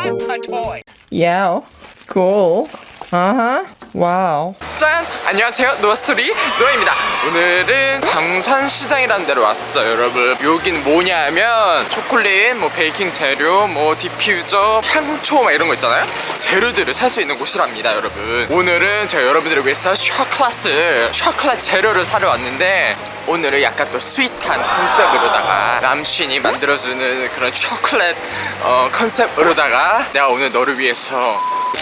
I'm a toy. Yeah, cool. Uh-huh. Wow. 짠! 안녕하세요 노아스토리 노아입니다 오늘은 방산시장이라는 데로 왔어요 여러분 여긴 뭐냐면 초콜릿, 뭐 베이킹 재료, 뭐 디퓨저, 향초 막 이런 거 있잖아요 재료들을 살 수 있는 곳이랍니다 여러분 오늘은 제가 여러분들을 위해서 초콜릿을 초콜릿 재료를 사러 왔는데 오늘은 약간 또 sweet한 컨셉으로다가 남신이 만들어주는 그런 초콜릿 어, 컨셉으로다가 내가 오늘 너를 위해서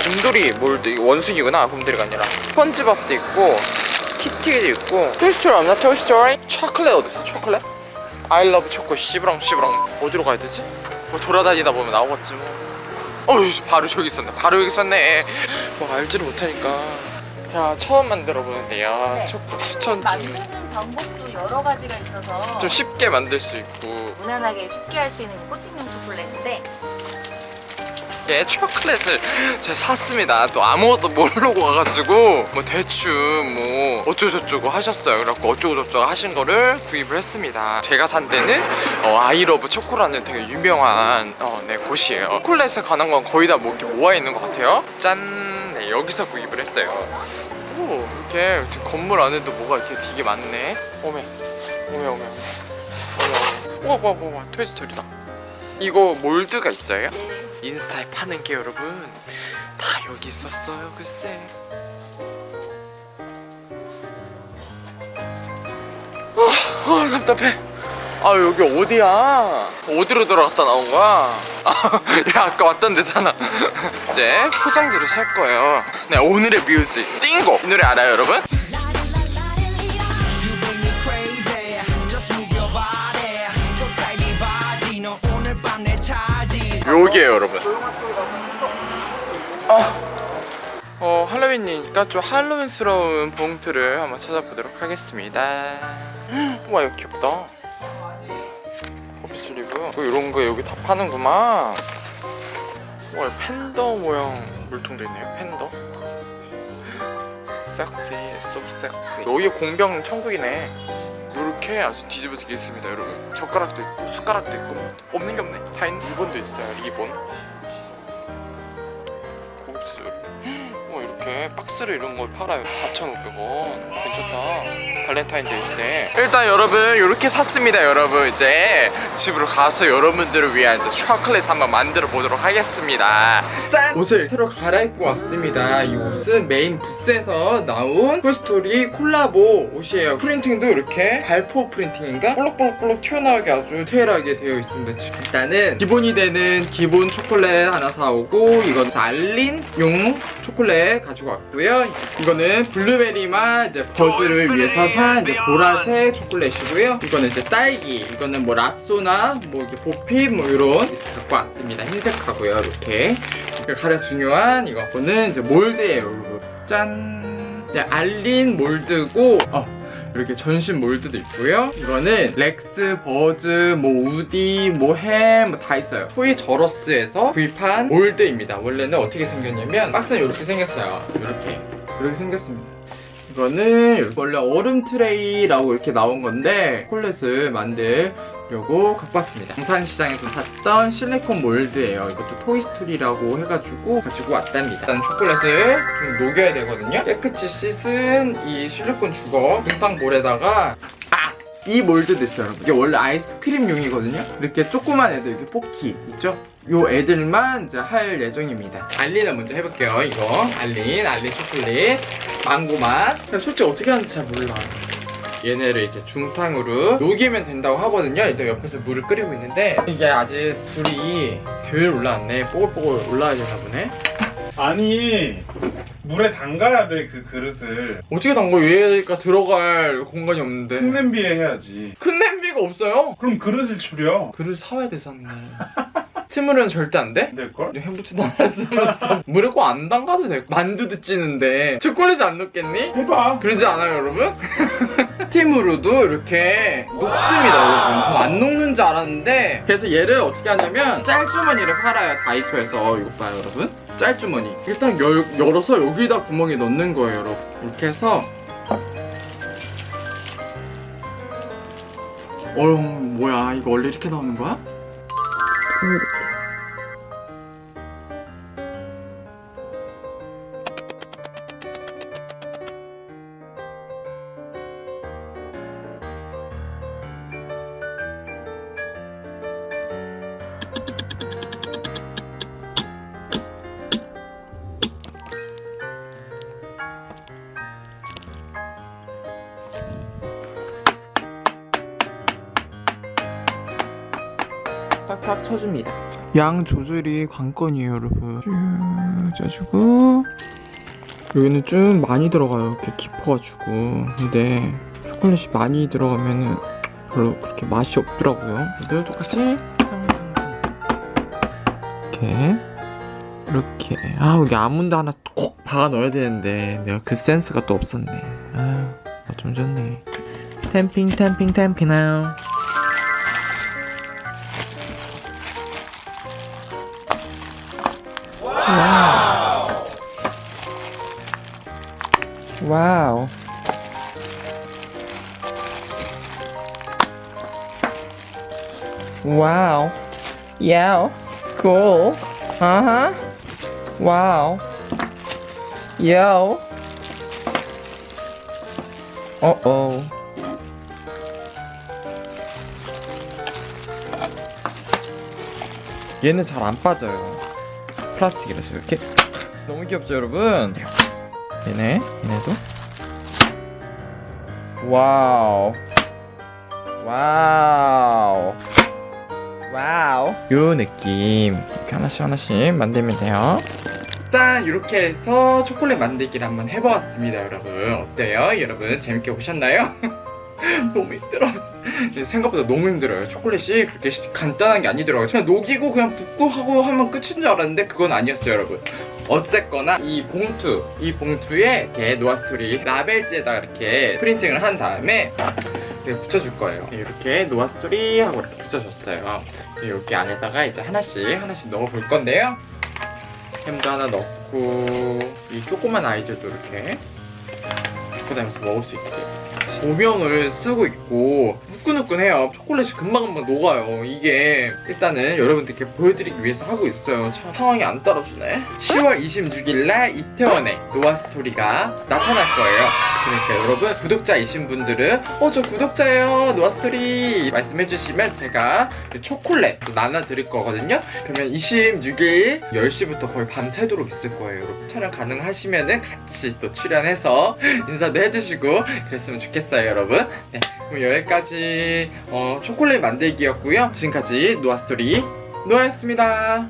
곰돌이 mold 이거 원숭이구나 곰돌이가 아니라. 스펀지밥도 있고 키티도 있고. Toy Story 없나 Toy Story? 초콜릿 어딨어 초콜릿? I love 초코 씨부렁 씨부렁. 어디로 가야 되지? 뭐 돌아다니다 보면 나오겠지 뭐. 어휴 바로 저기 있었네. 바로 여기 있었네. 뭐 알지를 못하니까. 자 처음 만들어 보는데요. 네. 초코 추천 좀, 만드는 방법도 여러 가지가 있어서 좀 쉽게 만들 수 있고. 무난하게 쉽게 할 수 있는 코팅용 초콜릿인데 예, 초콜릿을 제가 샀습니다. 또 아무것도 모르고 와가지고 뭐 대충 뭐 어쩌고저쩌고 하셨어요. 그래갖고 어쩌고저쩌고 하신 거를 구입을 했습니다. 제가 산 데는 어, 아이러브 초코라는 되게 유명한 어, 네, 곳이에요. 초콜릿에 관한 건 거의 다 뭐 이렇게 모아 있는 것 같아요. 짠! 네, 여기서 구입을 했어요. 오, 이렇게, 건물 안에도 뭐가 이렇게 되게 많네. 오메, 오메, 오메, 오메. 오메, 오메. 우와, 우와, 우와, 우와, 토이스토리다. 이거 몰드가 있어요? 인스타에 파는 게 여러분 다 여기 있었어요 글쎄. 아, 아 답답해. 아 여기 어디야? 어디로 들어갔다 나온 거야? 아, 야 아까 왔던 데잖아. 이제 포장지를 살 거예요. 네 오늘의 뮤직 띵고 이 노래 알아요 여러분? 여기에요 여러분. 아, 어 할로윈이니까 좀 할로윈스러운 봉투를 한번 찾아보도록 하겠습니다. 와 이거 귀엽다. 커피슬리브 뭐 이런 거 여기 다 파는구만. 와 팬더 모양 물통도 있네요 팬더. 섹시 소 섹시. 여기 공병 천국이네 이렇게 아주 뒤집어지게 있습니다 여러분. 젓가락도 있고 숟가락도 있고 뭐 없는 게 없네. 다 있는 리본도 있어요. 리본 어 이렇게 박스로 이런 걸 팔아요. 4,500원. 괜찮다. 발렌타인데이 때. 일단 여러분 이렇게 샀습니다 여러분. 이제 집으로 가서 여러분들을 위한 이제 초콜릿 한번 만들어 보도록 하겠습니다. 짠! 옷을 새로 갈아입고 왔습니다. 이 옷은 메인 부스에서 나온 Toy Story 콜라보 옷이에요. printing도 이렇게 발포 printing인가? 볼록볼록볼록 튀어나오게 아주 디테일하게 되어 있습니다. 일단은 기본이 되는 기본 초콜릿 하나 사오고 이건 알린용 초콜릿 가지고 왔고요. 이거는 블루베리 맛 이제 버즈를 위해서 산 이제 보라색 초콜릿이고요. 이거는 이제 딸기 이거는 뭐 랏소나 뭐 이렇게 보핍 뭐 이런 갖고 왔습니다. 흰색하고요 이렇게. 가장 중요한 이거는 이제 mold예요 짠. 네, 알린 mold고 어 이렇게 전신 mold도 있고요. 이거는 렉스, 버즈, 뭐 우디, 뭐 햄 다 있어요. Toys "R" Us에서 구입한 mold입니다. 원래는 어떻게 생겼냐면 박스는 이렇게 생겼어요. 이렇게. 이렇게 생겼습니다. 이거는 원래 얼음 트레이라고 이렇게 나온 건데 초콜릿을 만들려고 갖고 왔습니다. 방산시장에서 샀던 실리콘 mold예요. 이것도 Toy Story라고 해가지고 가지고 왔답니다. 일단 초콜릿을 좀 녹여야 되거든요. 깨끗이 씻은 이 실리콘 주걱 붕탕볼에다가 아! 이 몰드도 있어요 여러분. 이게 원래 아이스크림용이거든요? 이렇게 조그만 애들 이렇게 포키 있죠? 요 애들만 이제 할 예정입니다. 알린을 먼저 해볼게요 이거. 알린 알린 초콜릿. 망고맛. 솔직히 어떻게 하는지 잘 몰라 얘네를 이제 중탕으로 녹이면 된다고 하거든요. 일단 옆에서 물을 끓이고 있는데 이게 아직 불이 덜 올라왔네. 뽀글뽀글 올라야 되나 보네. 아니 물에 담가야 돼 그 그릇을. 어떻게 담궈 얘가 들어갈 공간이 없는데. 큰 냄비에 해야지. 큰 냄비가 없어요? 그럼 그릇을 줄여. 그릇 사와야 되잖네 스물은 절대 안 돼? 안 될걸? 해보지도 않았으면서. 꼭안 담가도 돼. 만두도 찌는데. 초콜릿 안 넣겠니? 해봐. 그러지 않아요 여러분? 스팀으로도 이렇게 녹습니다 여러분. 전안 녹는 줄 알았는데. 그래서 얘를 어떻게 하냐면 짤주머니를 팔아요 다이소에서. 이거 봐요 여러분. 짤주머니. 일단 열, 열어서 여기다 구멍에 넣는 거예요 여러분. 이렇게 해서. 어휴 뭐야. 이거 원래 이렇게 나오는 거야? 쳐줍니다. 양 조절이 관건이에요, 여러분. 쭉 짜주고 여기는 좀 많이 들어가요, 이렇게 깊어가지고. 근데 초콜릿이 많이 들어가면은 별로 그렇게 맛이 없더라고요. 얘도 똑같이 이렇게 이렇게 아 여기 아몬드 하나 꼭 박아 넣어야 되는데 내가 그 센스가 또 없었네. 아좀 좋네. 템핑 템핑 템핑 now. 와우. 와우. Yeah. Cool. Uh-huh. Wow. Yo. Uh-oh. 얘는 잘 안 빠져요. 플라스틱이라서 이렇게. 너무 귀엽죠, 여러분? 얘네, 얘네도. Wow. Wow. Wow. 요 느낌. 이렇게 하나씩 하나씩 만들면 돼요. 짠! 이렇게 해서 초콜릿 만들기를 한번 해보았습니다, 여러분. 어때요? 여러분, 재밌게 보셨나요? 너무 힘들어. 생각보다 너무 힘들어요. 초콜릿이 그렇게 시- 간단한 게 아니더라고요. 그냥 녹이고 그냥 붓고 하고 하면 끝인 줄 알았는데 그건 아니었어요, 여러분. 어쨌거나 이 봉투, 이 봉투에 이렇게 노아스토리 라벨지에다가 이렇게 printing을 한 다음에 이렇게 붙여줄 거예요. 이렇게 노아스토리 하고 이렇게 붙여줬어요. 여기 안에다가 이제 하나씩 하나씩 넣어볼 건데요. 햄도 하나 넣고 이 조그만 아이들도 이렇게 갖고 다니면서 먹을 수 있게. 조명을 쓰고 있고 후끈후끈해요. 초콜릿이 금방금방 녹아요. 이게 일단은 여러분들께 보여드리기 위해서 하고 있어요. 참 상황이 안 따라주네. 10월 26일 날 이태원에 노아스토리가 나타날 거예요 그러니까 여러분 구독자이신 분들은 어 저 구독자예요. 노아스토리. 말씀해주시면 제가 그 초콜릿 또 나눠드릴 거거든요. 그러면 26일 10시부터 거의 밤새도록 있을 거예요 여러분. 촬영 가능하시면 은 같이 또 출연해서 인사도 해주시고 그랬으면 좋겠어요 여러분. 네 그럼 여기까지 어, 초콜릿 만들기였고요. 지금까지 노아스토리 노아였습니다